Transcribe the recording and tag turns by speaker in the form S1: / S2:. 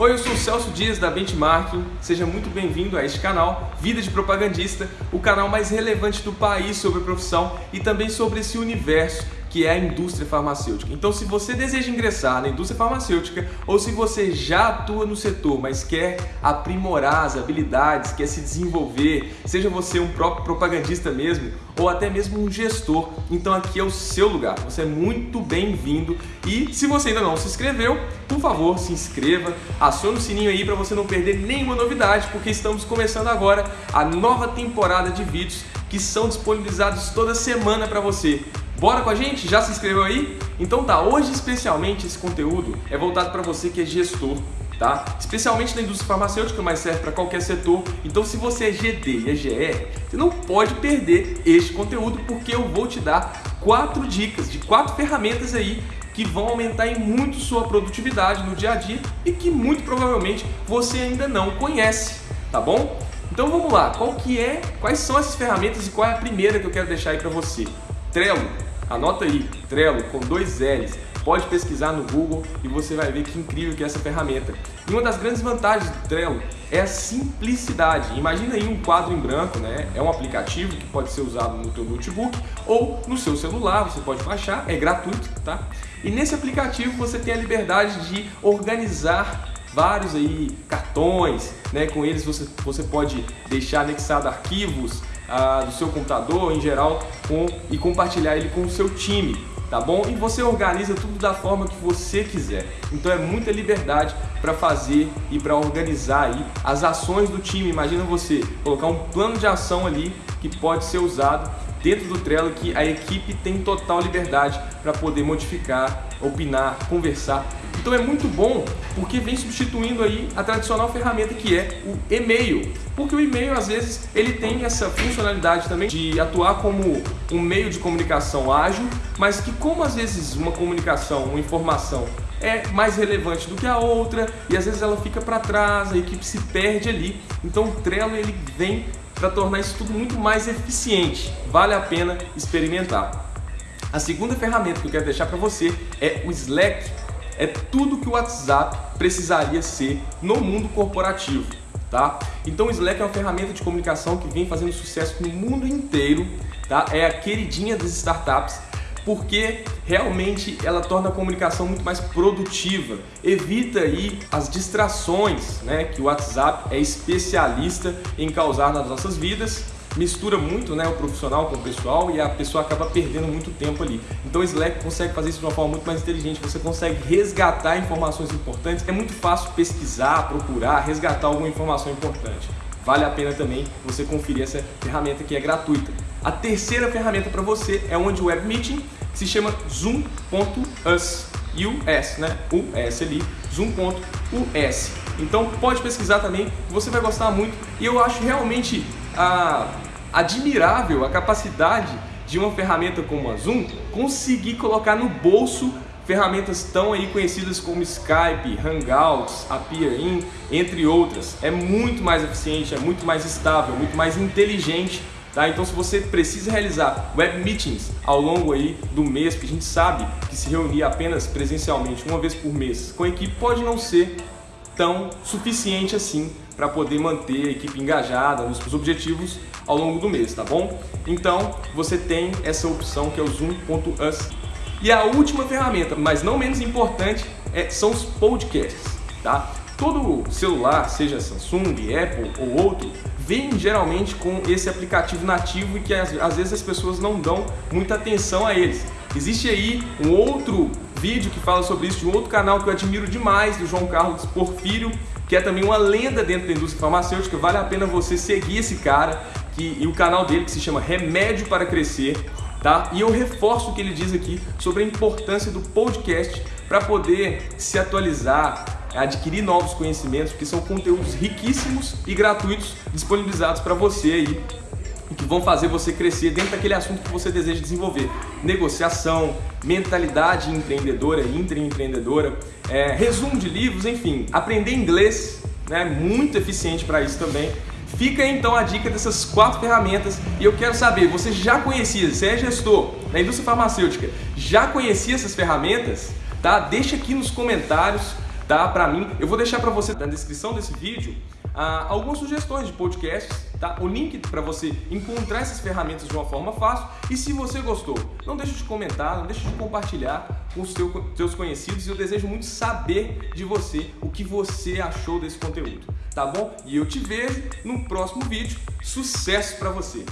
S1: Oi, eu sou o Celso Dias da Benchmarking. Seja muito bem-vindo a este canal, Vida de Propagandista, o canal mais relevante do país sobre a profissão e também sobre esse universo que é a indústria farmacêutica. Então, se você deseja ingressar na indústria farmacêutica ou se você já atua no setor, mas quer aprimorar as habilidades, quer se desenvolver, seja você um próprio propagandista mesmo ou até mesmo um gestor, então aqui é o seu lugar. Você é muito bem-vindo e se você ainda não se inscreveu, por favor, se inscreva, acione o sininho aí para você não perder nenhuma novidade, porque estamos começando agora a nova temporada de vídeos que são disponibilizados toda semana para você. Bora com a gente? Já se inscreveu aí? Então tá, hoje especialmente esse conteúdo é voltado para você que é gestor, tá? Especialmente na indústria farmacêutica, mas serve para qualquer setor. Então se você é GD e é GR, você não pode perder este conteúdo porque eu vou te dar quatro dicas de quatro ferramentas aí que vão aumentar em muito sua produtividade no dia a dia e que muito provavelmente você ainda não conhece, tá bom? Então vamos lá, qual que é, quais são essas ferramentas e qual é a primeira que eu quero deixar aí para você? Trello. Anota aí, Trello com dois L's. Pode pesquisar no Google e você vai ver que incrível que é essa ferramenta. E uma das grandes vantagens do Trello é a simplicidade. Imagina aí um quadro em branco, né? É um aplicativo que pode ser usado no teu notebook ou no seu celular, você pode baixar, é gratuito, tá? E nesse aplicativo você tem a liberdade de organizar vários aí cartões, né? Com eles você, você pode deixar anexado arquivos, ah, do seu computador em geral com, e compartilhar ele com o seu time, tá bom? E você organiza tudo da forma que você quiser. Então é muita liberdade para fazer e para organizar aí as ações do time. Imagina você colocar um plano de ação ali que pode ser usado dentro do Trello que a equipe tem total liberdade para poder modificar, opinar, conversar então é muito bom porque vem substituindo aí a tradicional ferramenta que é o e-mail. Porque o e-mail às vezes ele tem essa funcionalidade também de atuar como um meio de comunicação ágil, mas que como às vezes uma comunicação, uma informação é mais relevante do que a outra e às vezes ela fica para trás, a equipe se perde ali. Então o Trello ele vem para tornar isso tudo muito mais eficiente. Vale a pena experimentar. A segunda ferramenta que eu quero deixar para você é o Slack é tudo que o WhatsApp precisaria ser no mundo corporativo. Tá? Então o Slack é uma ferramenta de comunicação que vem fazendo sucesso no mundo inteiro, tá? é a queridinha das startups, porque realmente ela torna a comunicação muito mais produtiva, evita aí as distrações né, que o WhatsApp é especialista em causar nas nossas vidas mistura muito né, o profissional com o pessoal e a pessoa acaba perdendo muito tempo ali. Então o Slack consegue fazer isso de uma forma muito mais inteligente, você consegue resgatar informações importantes, é muito fácil pesquisar, procurar, resgatar alguma informação importante. Vale a pena também você conferir essa ferramenta que é gratuita. A terceira ferramenta para você é onde o Web Meeting, se chama Zoom.us, US, né? US ali, Zoom.us. Então pode pesquisar também, você vai gostar muito e eu acho realmente a, admirável a capacidade de uma ferramenta como a Zoom conseguir colocar no bolso ferramentas tão aí conhecidas como Skype, Hangouts, Appear.in, entre outras. É muito mais eficiente, é muito mais estável, muito mais inteligente. Tá? Então se você precisa realizar web meetings ao longo aí do mês, porque a gente sabe que se reunir apenas presencialmente uma vez por mês com a equipe pode não ser tão suficiente assim para poder manter a equipe engajada nos objetivos ao longo do mês, tá bom? Então você tem essa opção que é o Zoom.us. E a última ferramenta, mas não menos importante, é, são os podcasts, tá? Todo celular, seja Samsung, Apple ou outro, vem geralmente com esse aplicativo nativo e que às, vezes as pessoas não dão muita atenção a eles. Existe aí um outro vídeo que fala sobre isso de um outro canal que eu admiro demais, do João Carlos Porfírio, que é também uma lenda dentro da indústria farmacêutica. Vale a pena você seguir esse cara que, e o canal dele que se chama Remédio para Crescer. Tá? E eu reforço o que ele diz aqui sobre a importância do podcast para poder se atualizar, adquirir novos conhecimentos, porque são conteúdos riquíssimos e gratuitos disponibilizados para você aí e que vão fazer você crescer dentro daquele assunto que você deseja desenvolver. Negociação, mentalidade empreendedora, intraempreendedora, é, resumo de livros, enfim, aprender inglês, né, muito eficiente para isso também. Fica então a dica dessas quatro ferramentas e eu quero saber, você já conhecia, você é gestor na indústria farmacêutica, já conhecia essas ferramentas? Tá? Deixa aqui nos comentários dá para mim. Eu vou deixar para você na descrição desse vídeo ah, algumas sugestões de podcasts, tá? O link para você encontrar essas ferramentas de uma forma fácil. E se você gostou, não deixe de comentar, não deixe de compartilhar com os seu, seus conhecidos. Eu desejo muito saber de você o que você achou desse conteúdo, tá bom? E eu te vejo no próximo vídeo. Sucesso para você!